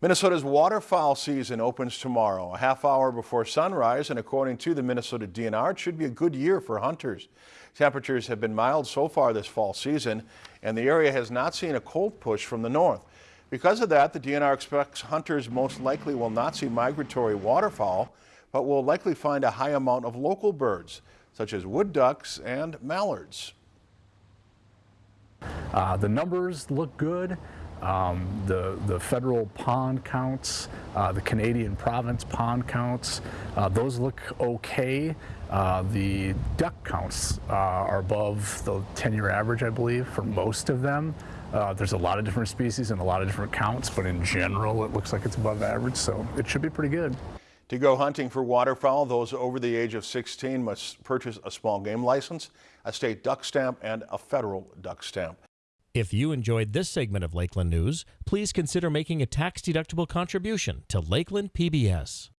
Minnesota's waterfowl season opens tomorrow, a half hour before sunrise, and according to the Minnesota DNR, it should be a good year for hunters. Temperatures have been mild so far this fall season, and the area has not seen a cold push from the north. Because of that, the DNR expects hunters most likely will not see migratory waterfowl, but will likely find a high amount of local birds, such as wood ducks and mallards. Uh, the numbers look good. Um, the, the federal pond counts, uh, the Canadian province pond counts, uh, those look okay. Uh, the duck counts uh, are above the 10-year average, I believe, for most of them. Uh, there's a lot of different species and a lot of different counts, but in general, it looks like it's above average, so it should be pretty good. To go hunting for waterfowl, those over the age of 16 must purchase a small game license, a state duck stamp, and a federal duck stamp. If you enjoyed this segment of Lakeland News, please consider making a tax-deductible contribution to Lakeland PBS.